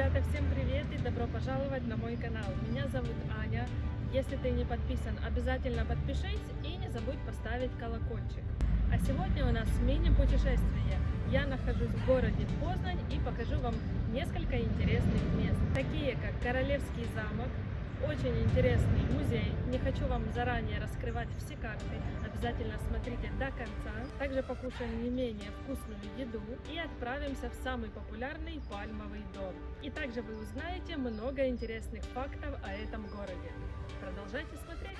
Ребята, всем привет и добро пожаловать на мой канал. Меня зовут Аня. Если ты не подписан, обязательно подпишись и не забудь поставить колокольчик. А сегодня у нас мини-путешествие. Я нахожусь в городе Познань и покажу вам несколько интересных мест, такие как Королевский замок, очень интересный музей. Не хочу вам заранее раскрывать все карты, обязательно смотрите до конца. Также покушаем не менее вкусную еду и отправимся в самый популярный пальмовый дом. И также вы узнаете много интересных фактов о этом городе. Продолжайте смотреть.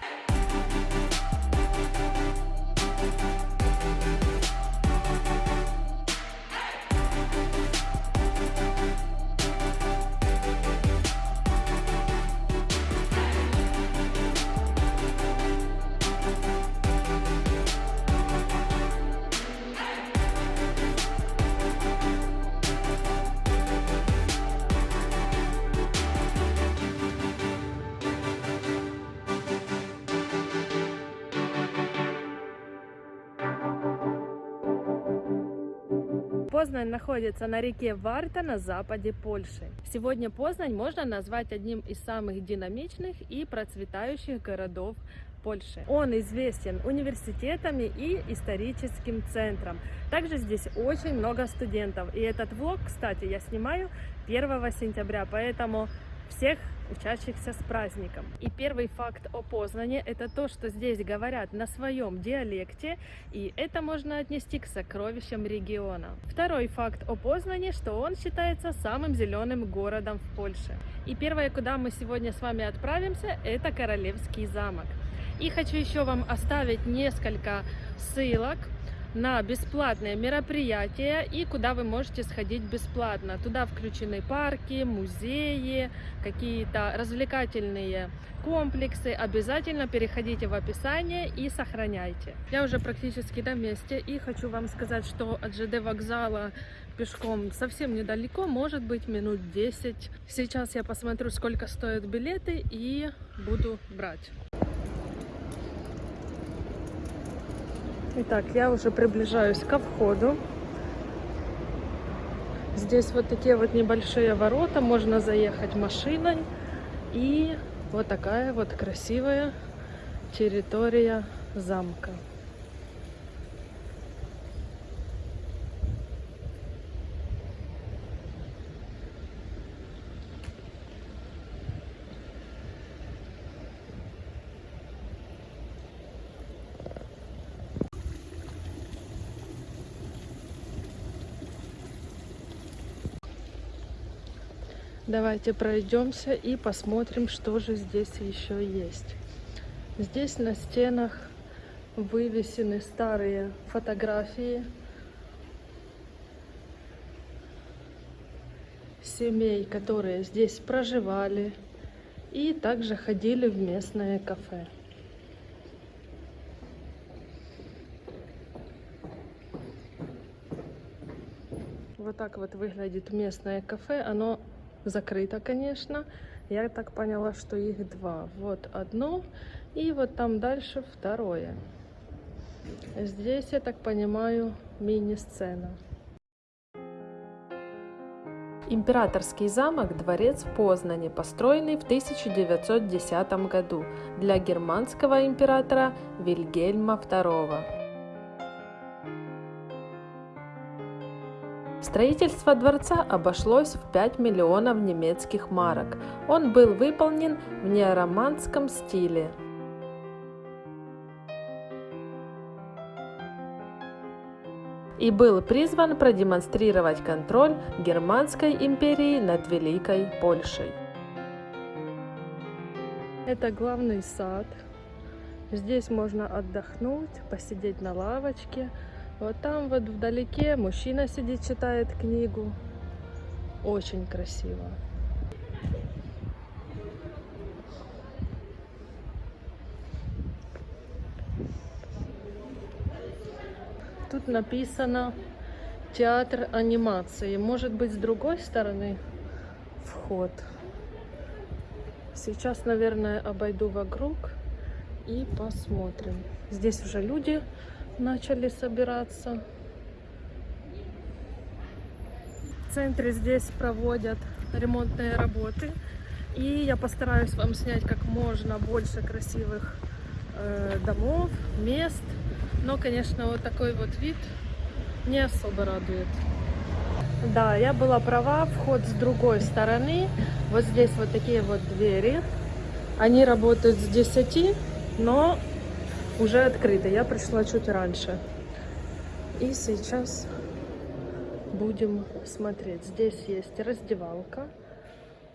Познань находится на реке Варта на западе Польши. Сегодня Познань можно назвать одним из самых динамичных и процветающих городов Польши. Он известен университетами и историческим центром. Также здесь очень много студентов. И этот влог, кстати, я снимаю 1 сентября, поэтому всех учащихся с праздником. И первый факт о Познане – это то, что здесь говорят на своем диалекте, и это можно отнести к сокровищам региона. Второй факт о Познане, что он считается самым зеленым городом в Польше. И первое, куда мы сегодня с вами отправимся, это Королевский замок. И хочу еще вам оставить несколько ссылок на бесплатные мероприятия и куда вы можете сходить бесплатно. Туда включены парки, музеи, какие-то развлекательные комплексы. Обязательно переходите в описание и сохраняйте. Я уже практически на месте и хочу вам сказать, что от ЖД вокзала пешком совсем недалеко, может быть минут 10. Сейчас я посмотрю, сколько стоят билеты и буду брать. Итак, я уже приближаюсь ко входу. Здесь вот такие вот небольшие ворота, можно заехать машиной. И вот такая вот красивая территория замка. Давайте пройдемся и посмотрим, что же здесь еще есть. Здесь на стенах вывесены старые фотографии семей, которые здесь проживали и также ходили в местное кафе. Вот так вот выглядит местное кафе. Оно закрыто, конечно. Я так поняла, что их два. Вот одно, и вот там дальше второе. Здесь, я так понимаю, мини-сцена. Императорский замок – дворец в Познане, построенный в 1910 году для германского императора Вильгельма II. Строительство дворца обошлось в 5 миллионов немецких марок. Он был выполнен в неороманском стиле. и был призван продемонстрировать контроль Германской империи над Великой Польшей. Это главный сад. Здесь можно отдохнуть, посидеть на лавочке, вот там вот вдалеке мужчина сидит, читает книгу. Очень красиво. Тут написано театр анимации. Может быть, с другой стороны вход. Сейчас, наверное, обойду вокруг и посмотрим. Здесь уже люди начали собираться. В центре здесь проводят ремонтные работы. И я постараюсь вам снять как можно больше красивых э, домов, мест. Но, конечно, вот такой вот вид не особо радует. Да, я была права, вход с другой стороны. Вот здесь вот такие вот двери. Они работают с 10, но уже открыты. Я пришла чуть раньше. И сейчас будем смотреть. Здесь есть раздевалка.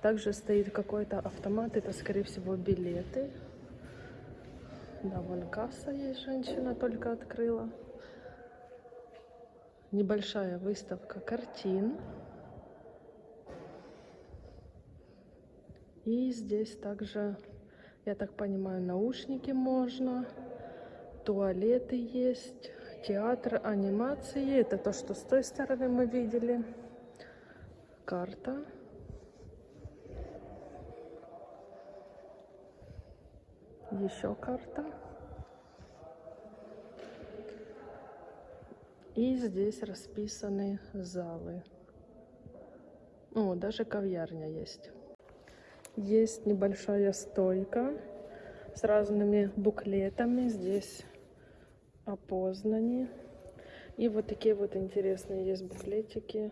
Также стоит какой-то автомат. Это, скорее всего, билеты. Да, вон касса есть, женщина только открыла. Небольшая выставка картин. И здесь также, я так понимаю, наушники можно. Туалеты есть. Театр анимации. Это то, что с той стороны мы видели. Карта. Еще карта. И здесь расписаны залы. О, даже кав'ярня есть. Есть небольшая стойка с разными буклетами. Здесь о. И вот такие вот интересные есть буклетики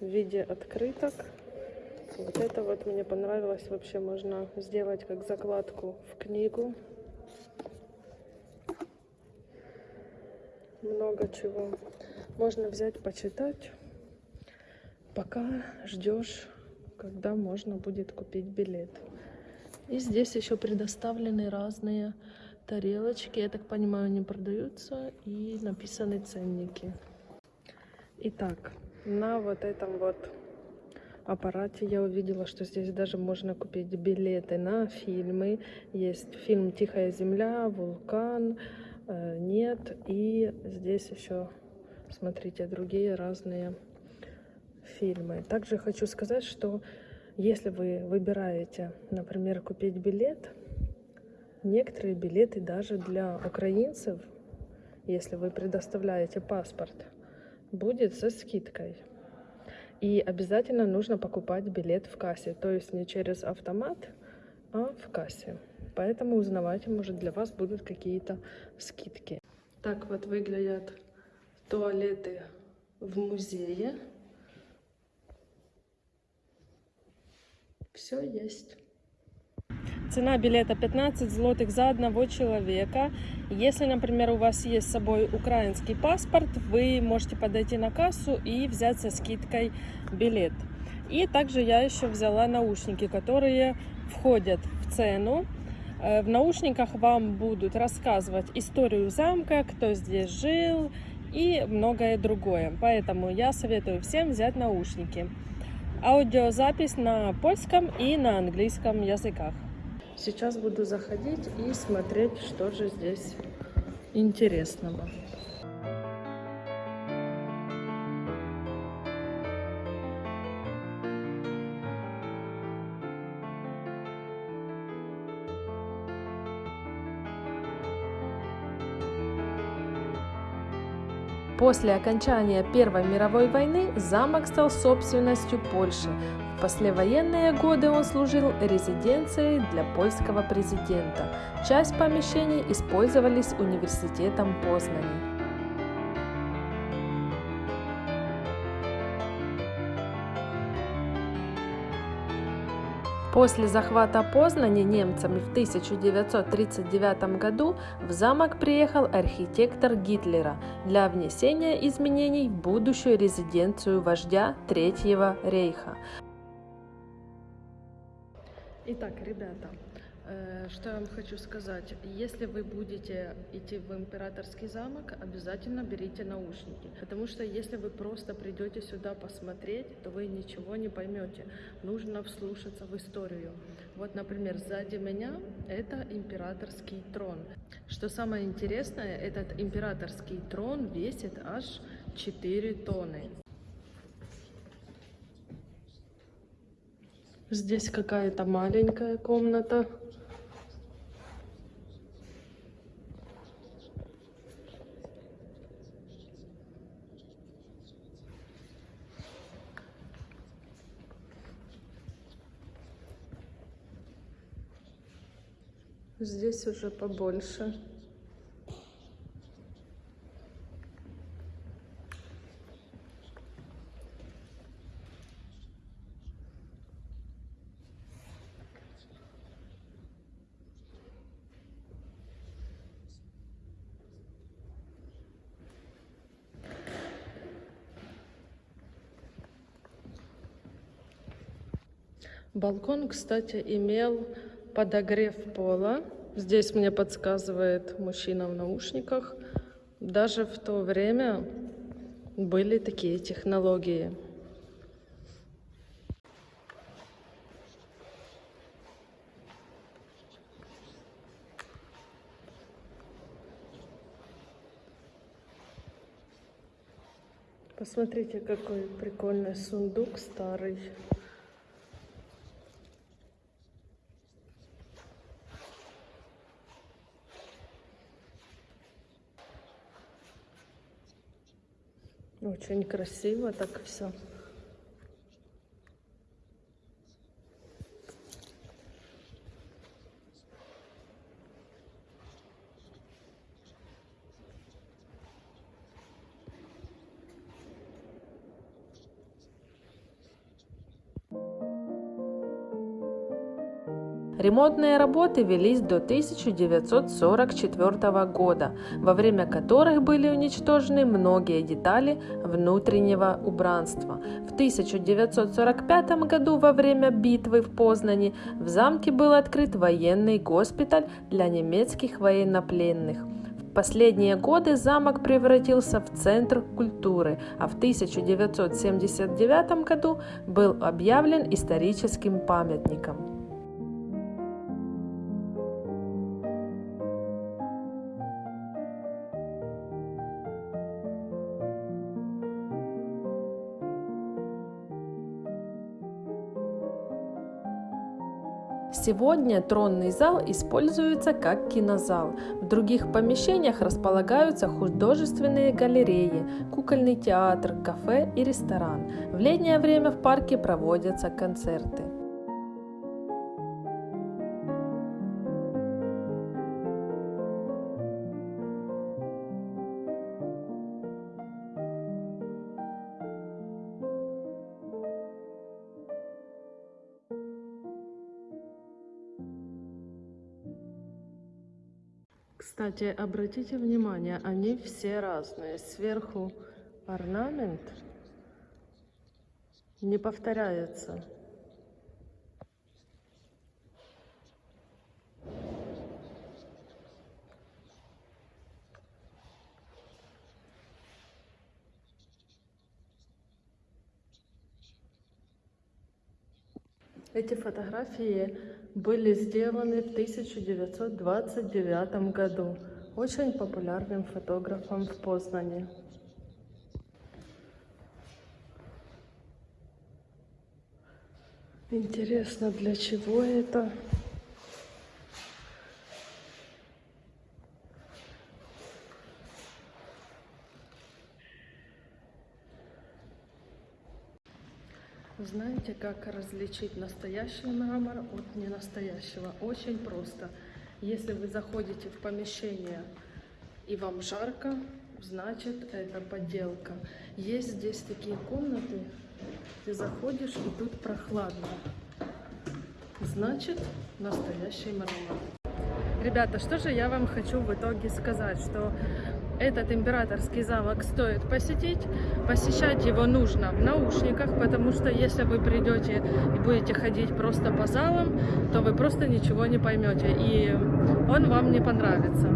в виде открыток. Вот это вот мне понравилось. Вообще можно сделать как закладку в книгу. Много чего. Можно взять, почитать, пока ждешь, когда можно будет купить билет. И здесь еще предоставлены разные тарелочки. Я так понимаю, они продаются и написаны ценники. Итак, на вот этом вот аппарате я увидела, что здесь даже можно купить билеты на фильмы. Есть фильм «Тихая земля», «Вулкан», э, «Нет». И здесь еще, смотрите, другие разные фильмы. Также хочу сказать, что если вы выбираете, например, купить билет, некоторые билеты даже для украинцев, если вы предоставляете паспорт, будет со скидкой. И обязательно нужно покупать билет в кассе, то есть не через автомат, а в кассе. Поэтому узнавайте, может для вас будут какие-то скидки. Так вот выглядят туалеты в музее. Все есть. Цена билета 15 злотых за одного человека. Если, например, у вас есть с собой украинский паспорт, вы можете подойти на кассу и взять со скидкой билет. И также я еще взяла наушники, которые входят в цену. Э, в наушниках вам будут рассказывать историю замка, кто здесь жил и многое другое. Поэтому я советую всем взять наушники. Аудиозапись на польском и на английском языках. Сейчас буду заходить и смотреть, что же здесь интересного. После окончания Первой мировой войны замок стал собственностью Польши. Послевоенные годы он служил резиденцией для польского президента. Часть помещений использовались университетом Познани. После захвата Познани немцами в 1939 году в замок приехал архитектор Гитлера для внесения изменений в будущую резиденцию вождя Третьего рейха. Итак, ребята, Э, что я вам хочу сказать? Если вы будете идти в императорский замок, обязательно берите наушники. Потому что если вы просто придете сюда посмотреть, то вы ничего не поймете. Нужно вслушаться в историю. Вот, например, сзади меня это императорский трон. Что самое интересное, этот императорский трон весит аж 4 тонны. Здесь какая-то маленькая комната. Здесь уже побольше. Балкон, кстати, имел подогрев пола. Здесь мне подсказывает мужчина в наушниках. Даже в то время были такие технологии. Посмотрите, какой прикольный сундук старый. Очень красиво так все. Ремонтные работы велись до 1944 года, во время которых были уничтожены многие детали внутреннего убранства. В 1945 году во время битвы в Познани в замке был открыт военный госпиталь для немецких военнопленных. В последние годы замок превратился в центр культуры, а в 1979 году был объявлен историческим памятником. Сегодня тронный зал используется как кинозал. В других помещениях располагаются художественные галереи, кукольный театр, кафе и ресторан. В летнее время в парке проводятся концерты. Кстати, обратите внимание, они все разные. Сверху орнамент не повторяется. Эти фотографии были сделаны в 1929 году очень популярным фотографом в Познане. Интересно, для чего это? Знаете, как различить настоящий мрамор от ненастоящего? Очень просто. Если вы заходите в помещение и вам жарко, значит это подделка. Есть здесь такие комнаты, ты заходишь и тут прохладно. Значит настоящий мрамор. Ребята, что же я вам хочу в итоге сказать, что этот императорский замок стоит посетить. Посещать его нужно в наушниках, потому что если вы придете и будете ходить просто по залам, то вы просто ничего не поймете, и он вам не понравится.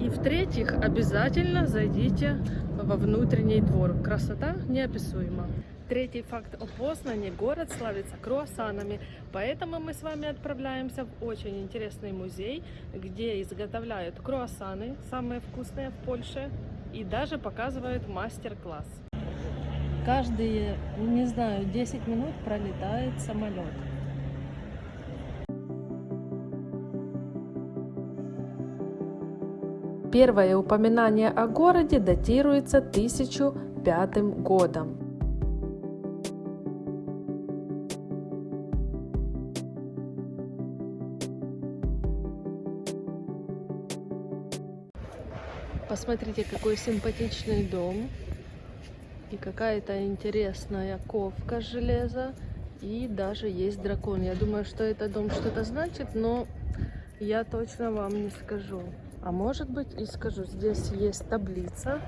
И в-третьих, обязательно зайдите во внутренний двор. Красота неописуема. Третий факт о Познане. Город славится круассанами, поэтому мы с вами отправляемся в очень интересный музей, где изготовляют круассаны, самые вкусные в Польше, и даже показывают мастер-класс. Каждые, не знаю, 10 минут пролетает самолет. Первое упоминание о городе датируется 1005 годом. Посмотрите, какой симпатичный дом. И какая-то интересная ковка железа. И даже есть дракон. Я думаю, что этот дом что-то значит, но я точно вам не скажу. А может быть и скажу. Здесь есть таблица,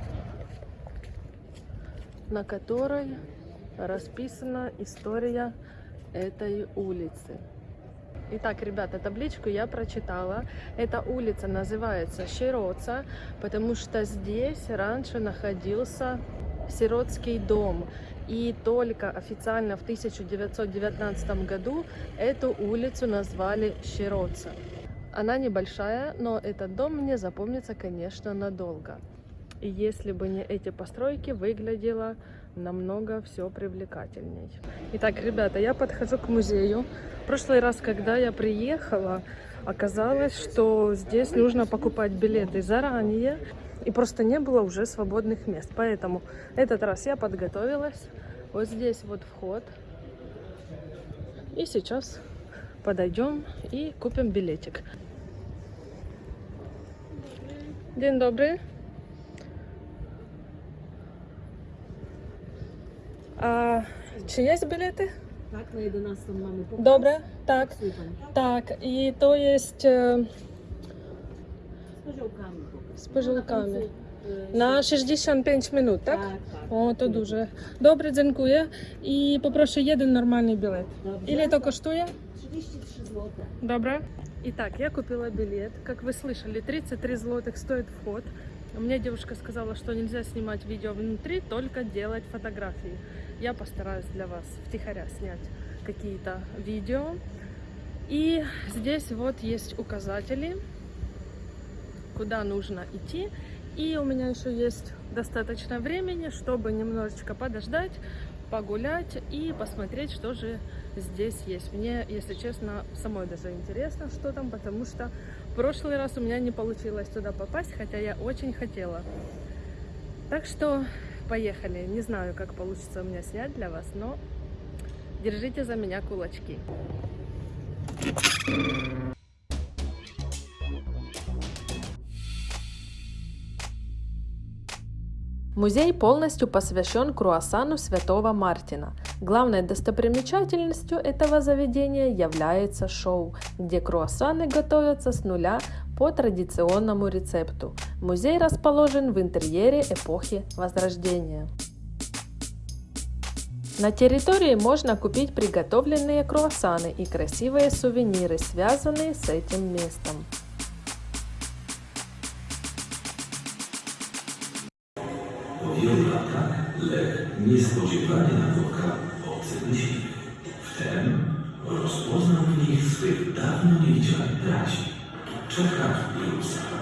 на которой расписана история этой улицы. Итак, ребята, табличку я прочитала. Эта улица называется Широца, потому что здесь раньше находился сиротский дом. И только официально в 1919 году эту улицу назвали Широца. Она небольшая, но этот дом мне запомнится, конечно, надолго. И если бы не эти постройки, выглядело намного все привлекательней. Итак, ребята, я подхожу к музею. В прошлый раз, когда я приехала, оказалось, что здесь нужно покупать билеты заранее, и просто не было уже свободных мест. Поэтому этот раз я подготовилась. Вот здесь вот вход. И сейчас подойдем и купим билетик. День добрый. А, чи є білети? Так, на 11 mamy pokaz. Добре, так. Słucham. Так, і то є е, Z koziołkami pokaz. z пожилками. No, na końcu, e, На 65 минут, так? Tak, tak. О, то дуже. Добре, дякую. І попрошу один нормальний білет. Dobrze. Ілі то коштує? 33 zł. Добре. Итак, я купила билет. Как вы слышали, 33 злотых стоит вход. Мне девушка сказала, что нельзя снимать видео внутри, только делать фотографии. Я постараюсь для вас втихаря снять какие-то видео. И здесь вот есть указатели, куда нужно идти. И у меня еще есть достаточно времени, чтобы немножечко подождать, погулять и посмотреть, что же здесь есть. Мне, если честно, самой даже интересно, что там, потому что в прошлый раз у меня не получилось туда попасть, хотя я очень хотела. Так что поехали. Не знаю, как получится у меня снять для вас, но держите за меня кулачки. Музей полностью посвящен круассану Святого Мартина. Главной достопримечательностью этого заведения является шоу, где круассаны готовятся с нуля по традиционному рецепту. Музей расположен в интерьере эпохи Возрождения. На территории можно купить приготовленные круассаны и красивые сувениры, связанные с этим местом. niespodziewanie napotkał obcych myśliwych. Wtem rozpoznał w nich swych dawno niewidzianych braci, Czechach i Rusach.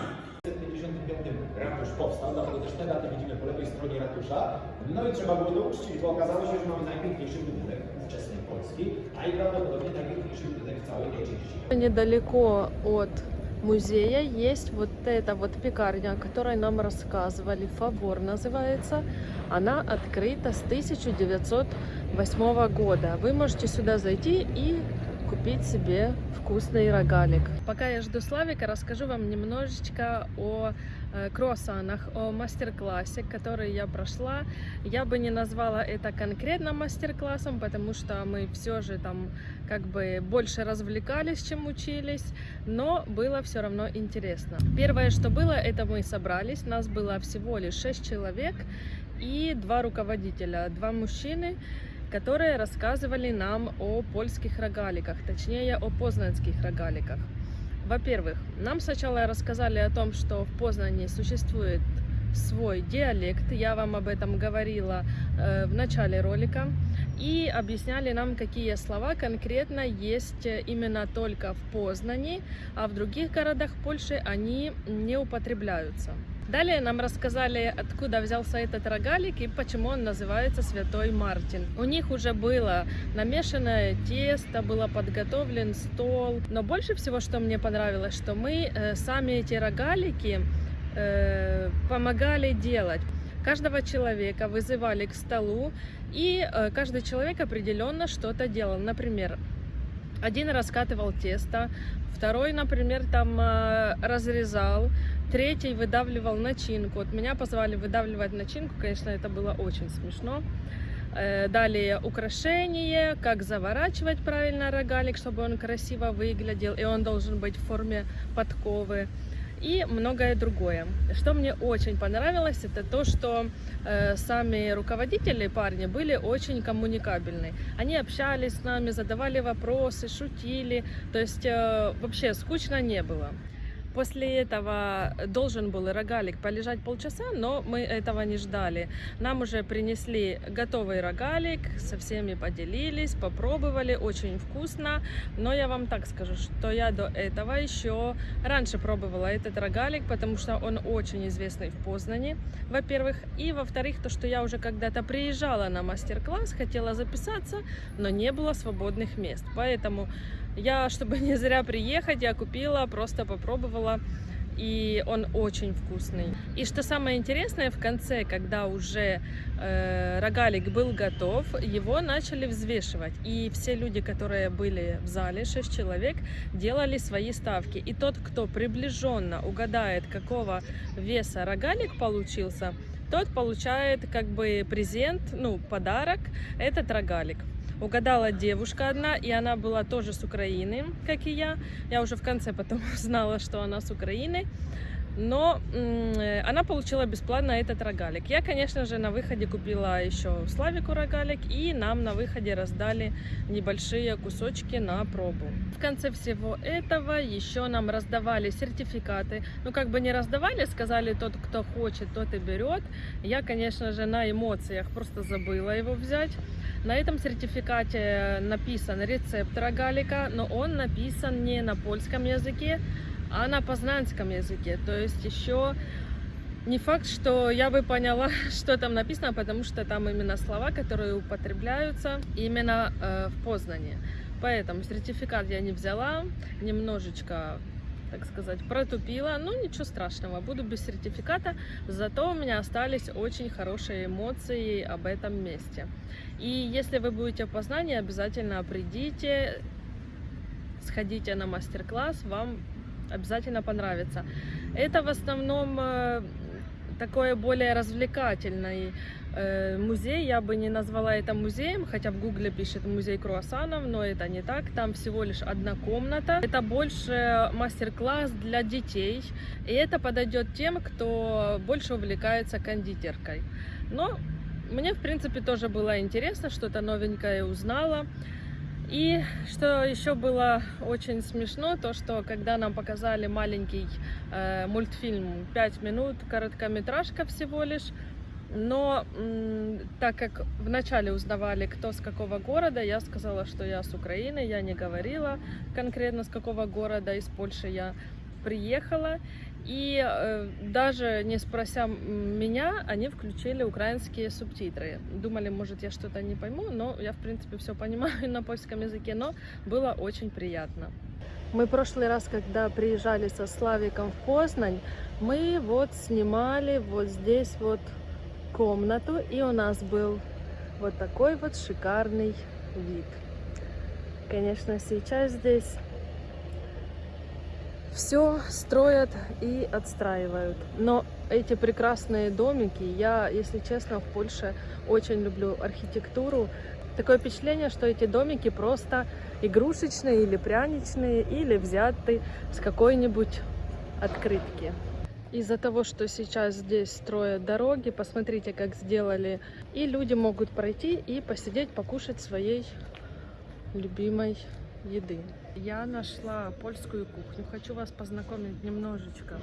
Ratusz powstał, dlatego też te daty widzimy po lewej stronie ratusza. No i trzeba było to uczcić, bo okazało się, że mamy najpiękniejszy budynek wczesnej Polski, a i prawdopodobnie najpiękniejszy budynek w całej tej. Niedaleko od музея есть вот эта вот пекарня, о которой нам рассказывали, Фавор называется. Она открыта с 1908 года. Вы можете сюда зайти и купить себе вкусный рогалик. Пока я жду Славика, расскажу вам немножечко о круассанах, о мастер-классе, который я прошла. Я бы не назвала это конкретно мастер-классом, потому что мы все же там как бы больше развлекались, чем учились, но было все равно интересно. Первое, что было, это мы собрались, нас было всего лишь 6 человек и два руководителя, два мужчины, которые рассказывали нам о польских рогаликах, точнее о познанских рогаликах. Во-первых, нам сначала рассказали о том, что в Познане существует свой диалект, я вам об этом говорила э, в начале ролика, и объясняли нам, какие слова конкретно есть э, именно только в Познани, а в других городах Польши они не употребляются. Далее нам рассказали, откуда взялся этот рогалик и почему он называется Святой Мартин. У них уже было намешанное тесто, было подготовлен стол. Но больше всего, что мне понравилось, что мы э, сами эти рогалики э, помогали делать. Каждого человека вызывали к столу, и э, каждый человек определенно что-то делал. Например, Один раскатывал тесто, второй, например, там э, разрезал, третий выдавливал начинку. Вот меня позвали выдавливать начинку, конечно, это было очень смешно. Э, Далее украшение, как заворачивать правильно рогалик, чтобы он красиво выглядел, и он должен быть в форме подковы и многое другое. Что мне очень понравилось, это то, что э, сами руководители парни были очень коммуникабельны. Они общались с нами, задавали вопросы, шутили, то есть э, вообще скучно не было. После этого должен был рогалик полежать полчаса, но мы этого не ждали. Нам уже принесли готовый рогалик, со всеми поделились, попробовали, очень вкусно. Но я вам так скажу, что я до этого еще раньше пробовала этот рогалик, потому что он очень известный в Познане, во-первых. И во-вторых, то, что я уже когда-то приезжала на мастер-класс, хотела записаться, но не было свободных мест. Поэтому я, чтобы не зря приехать, я купила, просто попробовала. И он очень вкусный. И что самое интересное, в конце, когда уже э, рогалик был готов, его начали взвешивать. И все люди, которые были в зале, 6 человек, делали свои ставки. И тот, кто приближенно угадает, какого веса рогалик получился, тот получает как бы презент, ну, подарок, этот рогалик. Угадала девушка одна, и она была тоже с Украины, как и я. Я уже в конце потом узнала, что она с Украины. Но она получила бесплатно этот рогалик. Я, конечно же, на выходе купила еще Славику рогалик, и нам на выходе раздали небольшие кусочки на пробу. В конце всего этого еще нам раздавали сертификаты. Ну, как бы не раздавали, сказали, тот, кто хочет, тот и берет. Я, конечно же, на эмоциях просто забыла его взять. На этом сертификате написан рецепт рогалика, но он написан не на польском языке, а на познанском языке. То есть еще не факт, что я бы поняла, что там написано, потому что там именно слова, которые употребляются именно э, в Познане. Поэтому сертификат я не взяла, немножечко так сказать, протупила. Ну, ничего страшного, буду без сертификата, зато у меня остались очень хорошие эмоции об этом месте. И если вы будете в Познании, обязательно придите, сходите на мастер-класс, вам обязательно понравится. Это в основном э, такое более развлекательный э, музей. Я бы не назвала это музеем, хотя в гугле пишет музей круассанов, но это не так. Там всего лишь одна комната. Это больше мастер-класс для детей. И это подойдет тем, кто больше увлекается кондитеркой. Но мне, в принципе, тоже было интересно, что-то новенькое узнала. И что еще было очень смешно, то что когда нам показали маленький э, мультфильм 5 минут, короткометражка всего лишь, но так как вначале узнавали, кто с какого города, я сказала, что я с Украины, я не говорила конкретно с какого города, из Польши я приехала. И э, даже не спрося меня, они включили украинские субтитры. Думали, может, я что-то не пойму, но я, в принципе, все понимаю на польском языке, но было очень приятно. Мы прошлый раз, когда приезжали со Славиком в Познань, мы вот снимали вот здесь вот комнату, и у нас был вот такой вот шикарный вид. Конечно, сейчас здесь все строят и отстраивают. Но эти прекрасные домики, я, если честно, в Польше очень люблю архитектуру. Такое впечатление, что эти домики просто игрушечные или пряничные, или взяты с какой-нибудь открытки. Из-за того, что сейчас здесь строят дороги, посмотрите, как сделали. И люди могут пройти и посидеть, покушать своей любимой еды. Я нашла польскую кухню. Хочу вас познакомить немножечко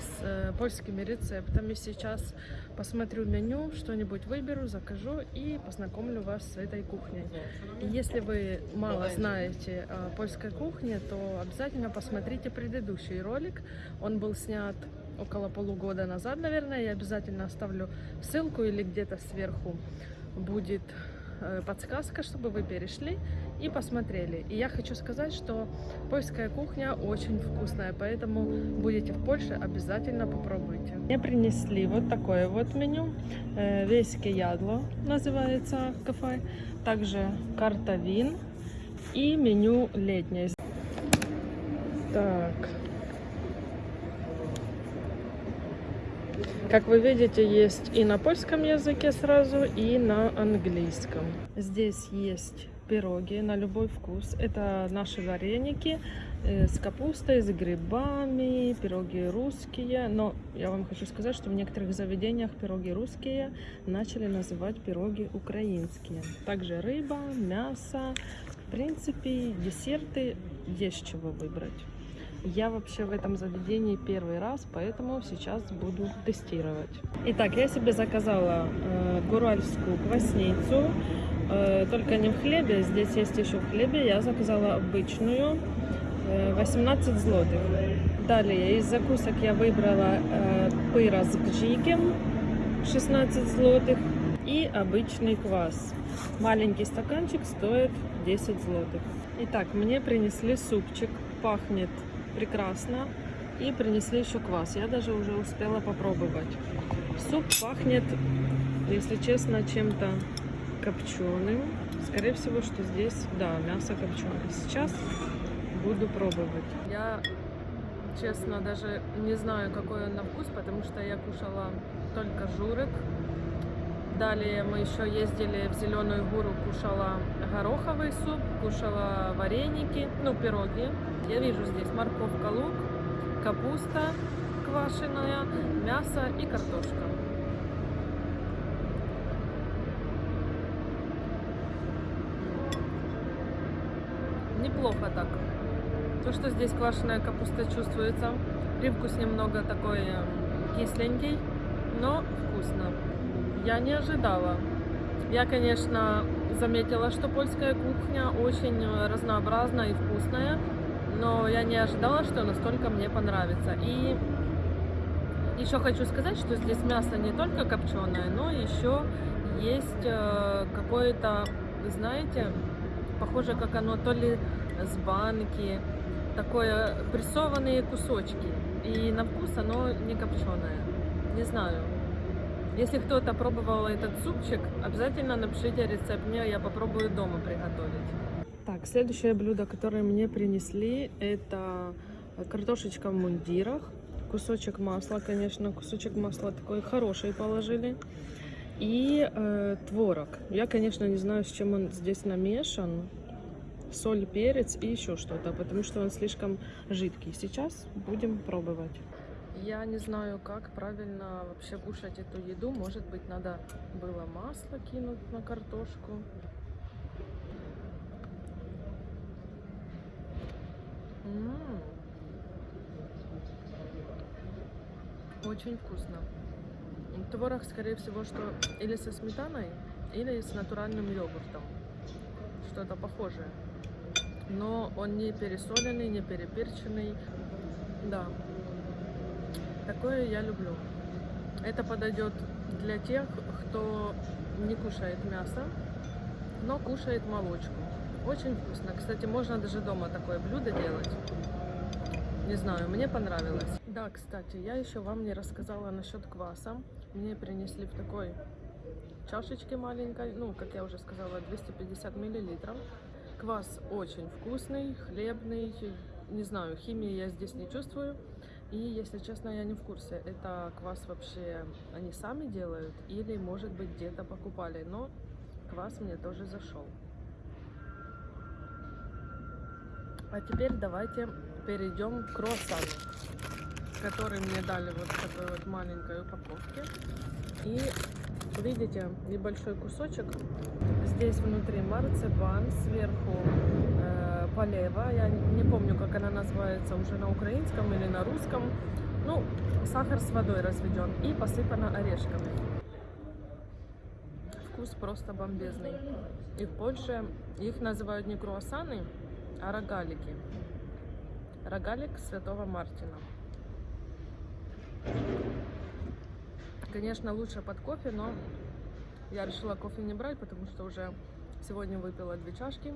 с э, польскими рецептами. Сейчас посмотрю меню, что-нибудь выберу, закажу и познакомлю вас с этой кухней. Если вы мало знаете о польской кухне, то обязательно посмотрите предыдущий ролик. Он был снят около полугода назад, наверное. Я обязательно оставлю ссылку или где-то сверху будет э, подсказка, чтобы вы перешли и посмотрели. И я хочу сказать, что польская кухня очень вкусная, поэтому будете в Польше, обязательно попробуйте. Мне принесли вот такое вот меню. Э, Веське ядло называется кафе. Также карта вин и меню летнее. Так. Как вы видите, есть и на польском языке сразу, и на английском. Здесь есть пироги на любой вкус. Это наши вареники э, с капустой, с грибами, пироги русские. Но я вам хочу сказать, что в некоторых заведениях пироги русские начали называть пироги украинские. Также рыба, мясо. В принципе, десерты есть чего выбрать. Я вообще в этом заведении первый раз, поэтому сейчас буду тестировать. Итак, я себе заказала э, гуральскую квасницу, э, только не в хлебе, здесь есть еще в хлебе. Я заказала обычную, э, 18 злотых. Далее из закусок я выбрала э, пыра с бджиком, 16 злотых и обычный квас. Маленький стаканчик стоит 10 злотых. Итак, мне принесли супчик, пахнет прекрасно. И принесли еще квас. Я даже уже успела попробовать. Суп пахнет, если честно, чем-то копченым. Скорее всего, что здесь, да, мясо копченое. Сейчас буду пробовать. Я, честно, даже не знаю, какой он на вкус, потому что я кушала только журик. Далее мы еще ездили в Зеленую гору, кушала гороховый суп, кушала вареники, ну, пироги. Я вижу здесь морковка, лук, капуста квашеная, мясо и картошка. Неплохо так. То, что здесь квашеная капуста чувствуется. Привкус немного такой э, кисленький, но вкусно. Я не ожидала. Я, конечно, заметила, что польская кухня очень э, разнообразная и вкусная, но я не ожидала, что настолько мне понравится. И еще хочу сказать, что здесь мясо не только копченое, но еще есть э, какое-то, знаете, похоже, как оно то ли с банки, такое прессованные кусочки. И на вкус оно не копченое. Не знаю. Если кто-то пробовал этот супчик, обязательно напишите рецепт мне, я попробую дома приготовить. Так, следующее блюдо, которое мне принесли, это картошечка в мундирах. Кусочек масла, конечно, кусочек масла такой хороший положили. И э, творог. Я, конечно, не знаю, с чем он здесь намешан. Соль, перец и еще что-то, потому что он слишком жидкий. Сейчас будем пробовать. Я не знаю, как правильно вообще кушать эту еду. Может быть, надо было масло кинуть на картошку. М. Очень вкусно. Творог, скорее всего, что или со сметаной, или с натуральным йогуртом. Что-то похожее. Но он не пересоленный, не переперченный. Да, Такое я люблю. Это подойдет для тех, кто не кушает мясо, но кушает молочку. Очень вкусно. Кстати, можно даже дома такое блюдо делать. Не знаю, мне понравилось. Да, кстати, я еще вам не рассказала насчет кваса. Мне принесли в такой чашечке маленькой, ну, как я уже сказала, 250 миллилитров. Квас очень вкусный, хлебный. Не знаю, химии я здесь не чувствую. И, если честно, я не в курсе, это квас вообще они сами делают или, может быть, где-то покупали. Но квас мне тоже зашел. А теперь давайте перейдем к круассану, который мне дали вот в такой вот маленькой упаковке. И видите, небольшой кусочек. Здесь внутри марципан, сверху полева. Я не помню, как она называется уже на украинском или на русском. Ну, сахар с водой разведен и посыпано орешками. Вкус просто бомбезный. И в Польше их называют не круассаны, а рогалики. Рогалик Святого Мартина. Конечно, лучше под кофе, но я решила кофе не брать, потому что уже сегодня выпила две чашки.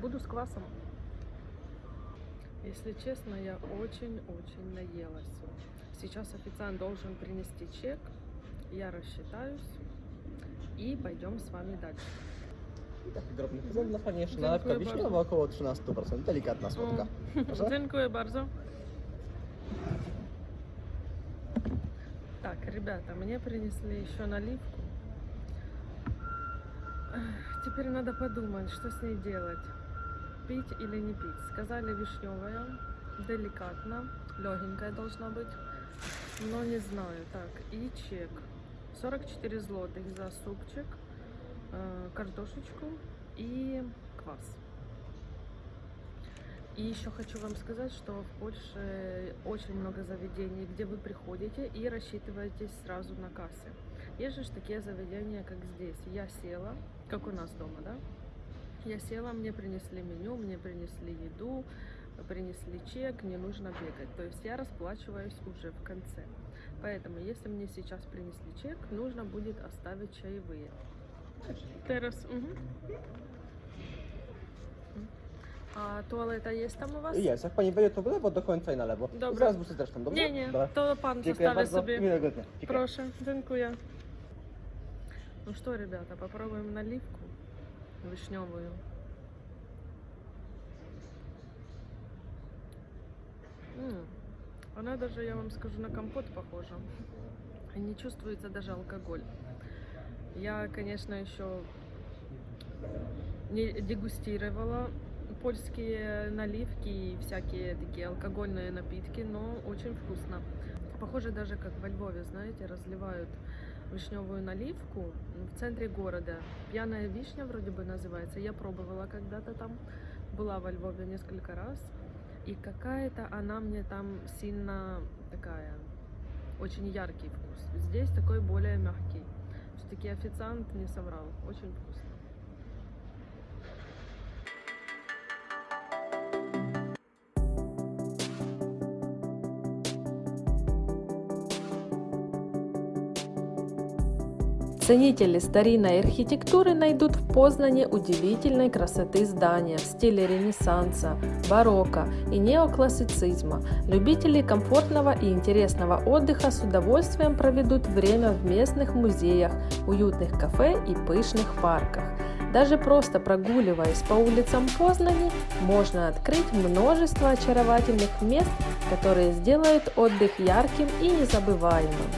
Буду с квасом. Если честно, я очень-очень наелась. Сейчас официант должен принести чек. Я рассчитаюсь. И пойдем с вами дальше. I taki drobny jeszcze Dziękuję nalewka wiśniowa około 13%. Delikatna słodka. Proszę. Dziękuję bardzo. Так, ребята, мне принесли еще наливку. Теперь надо подумать, что с ней делать. Пить или не пить. Сказали вишневая, деликатно, легенькая должна быть. Но не знаю. Так, и чек. 44 злотых за супчик, э, картошечку и квас. И еще хочу вам сказать, что в Польше очень много заведений, где вы приходите и рассчитываетесь сразу на кассе. Есть же такие заведения, как здесь. Я села, как у нас дома, да? Я села, мне принесли меню, мне принесли еду, принесли чек, не нужно бегать. То есть я расплачиваюсь уже в конце. Поэтому, если мне сейчас принесли чек, нужно будет оставить чаевые. Террас. мгм. А туалета есть там у вас? Jest, jak Pani wejdzie to w lewo do końca i na lewo. Dobra. Zaraz wrócę zresztą, dobrze? Nie, nie, Dobra. to pan Dziękuję zostawi bardzo. sobie. Miłego dnia. Dziękuję. Прошу, дякую. Ну что, ребята, попробуем наливку вишневую. М, Она даже, я вам скажу, на компот похожа. Не чувствуется даже алкоголь. Я, конечно, еще не дегустировала польские наливки и всякие такие алкогольные напитки, но очень вкусно. Похоже даже как во Львове, знаете, разливают вишневую наливку в центре города. Пьяная вишня вроде бы называется. Я пробовала когда-то там, была во Львове несколько раз. И какая-то она мне там сильно такая, очень яркий вкус. Здесь такой более мягкий. Все-таки официант не соврал. Очень вкусно. Ценители старинной архитектуры найдут в Познане удивительной красоты здания в стиле Ренессанса, барокко и неоклассицизма. Любители комфортного и интересного отдыха с удовольствием проведут время в местных музеях, уютных кафе и пышных парках. Даже просто прогуливаясь по улицам Познани, можно открыть множество очаровательных мест, которые сделают отдых ярким и незабываемым.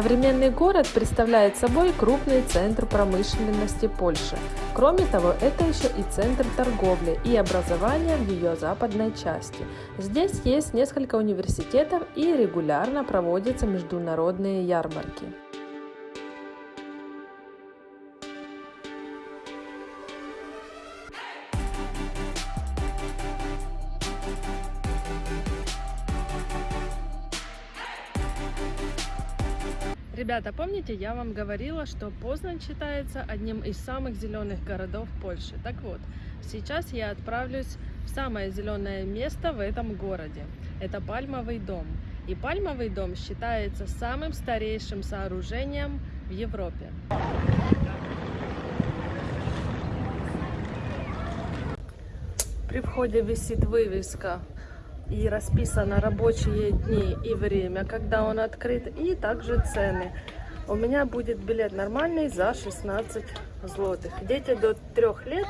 Современный город представляет собой крупный центр промышленности Польши. Кроме того, это еще и центр торговли и образования в ее западной части. Здесь есть несколько университетов и регулярно проводятся международные ярмарки. Ребята, помните, я вам говорила, что Познань считается одним из самых зеленых городов Польши. Так вот, сейчас я отправлюсь в самое зеленое место в этом городе. Это Пальмовый дом. И Пальмовый дом считается самым старейшим сооружением в Европе. При входе висит вывеска и расписано рабочие дни и время, когда он открыт, и также цены. У меня будет билет нормальный за 16 злотых. Дети до трех лет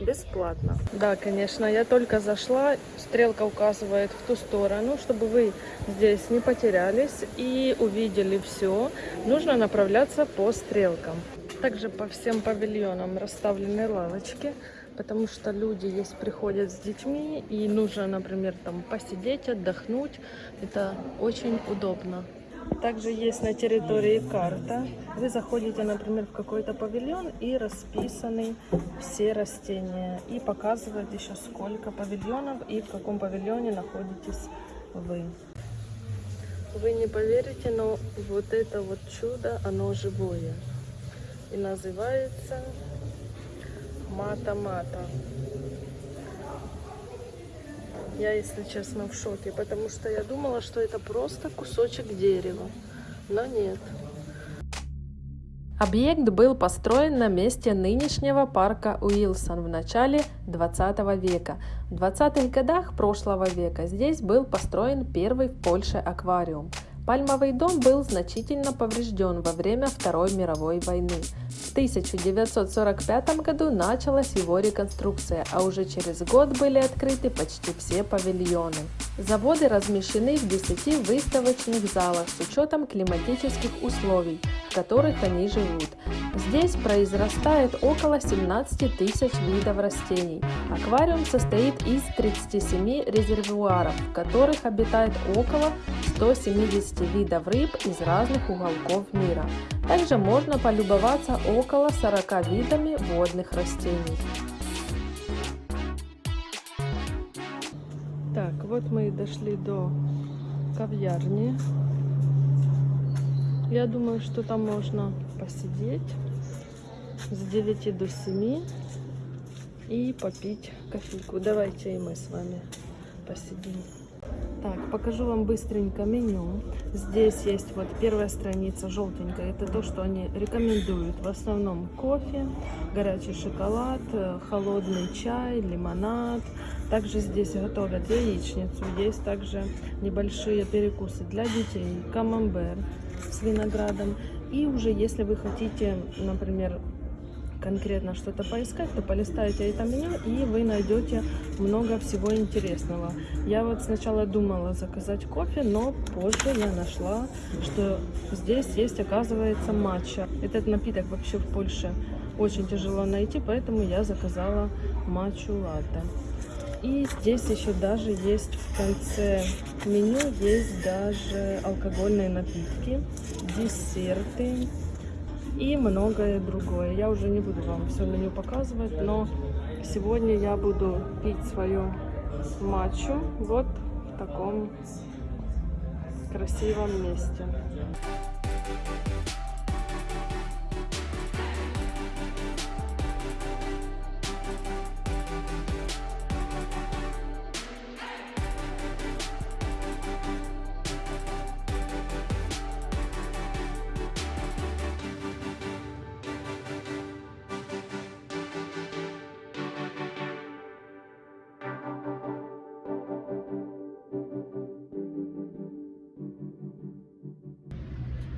бесплатно. Да, конечно, я только зашла, стрелка указывает в ту сторону, чтобы вы здесь не потерялись и увидели все. Нужно направляться по стрелкам. Также по всем павильонам расставлены лавочки, потому что люди есть приходят с детьми и нужно, например, там посидеть, отдохнуть. Это очень удобно. Также есть на территории карта. Вы заходите, например, в какой-то павильон и расписаны все растения. И показывает еще сколько павильонов и в каком павильоне находитесь вы. Вы не поверите, но вот это вот чудо, оно живое. И называется Мата-Мата. Я, если честно, в шоке, потому что я думала, что это просто кусочек дерева. Но нет. Объект был построен на месте нынешнего парка Уилсон в начале 20 века. В 20-х годах прошлого века здесь был построен первый в Польше аквариум. Пальмовый дом был значительно поврежден во время Второй мировой войны. В 1945 году началась его реконструкция, а уже через год были открыты почти все павильоны. Заводы размещены в 10 выставочных залах с учетом климатических условий, в которых они живут. Здесь произрастает около 17 тысяч видов растений. Аквариум состоит из 37 резервуаров, в которых обитает около 170 видов рыб из разных уголков мира. Также можно полюбоваться около 40 видами водных растений. Так, вот мы и дошли до кав'ярни. Я думаю, что там можно посидеть с 9 до 7 и попить кофейку. Давайте и мы с вами посидим. Так, покажу вам быстренько меню. Здесь есть вот первая страница желтенькая. Это то, что они рекомендуют. В основном кофе, горячий шоколад, э, холодный чай, лимонад. Также здесь готовят яичницу. Есть также небольшие перекусы для детей, камамбер с виноградом. И уже если вы хотите, например, конкретно что-то поискать, то полистайте это меню и вы найдете много всего интересного. Я вот сначала думала заказать кофе, но позже я нашла, что здесь есть, оказывается, матча. Этот напиток вообще в Польше очень тяжело найти, поэтому я заказала матчу латте. И здесь еще даже есть в конце меню есть даже алкогольные напитки, десерты, и многое другое. Я уже не буду вам все меню показывать, но сегодня я буду пить свою матчу вот в таком красивом месте.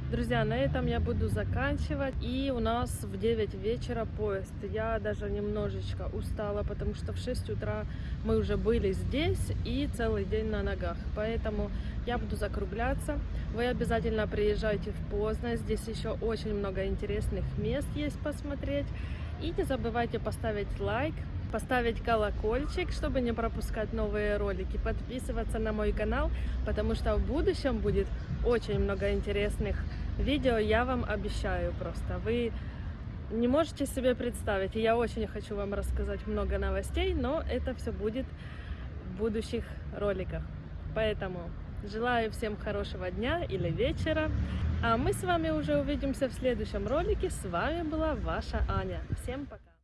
Друзья, на этом я буду заканчивать. И у нас в 9 вечера поезд. Я даже немножечко устала, потому что в 6 утра мы уже были здесь и целый день на ногах. Поэтому я буду закругляться. Вы обязательно приезжайте в Познань. Здесь еще очень много интересных мест есть посмотреть. И не забывайте поставить лайк, поставить колокольчик, чтобы не пропускать новые ролики, подписываться на мой канал, потому что в будущем будет очень много интересных видео, я вам обещаю просто. Вы не можете себе представить, и я очень хочу вам рассказать много новостей, но это все будет в будущих роликах. Поэтому желаю всем хорошего дня или вечера. А мы с вами уже увидимся в следующем ролике. С вами была ваша Аня. Всем пока!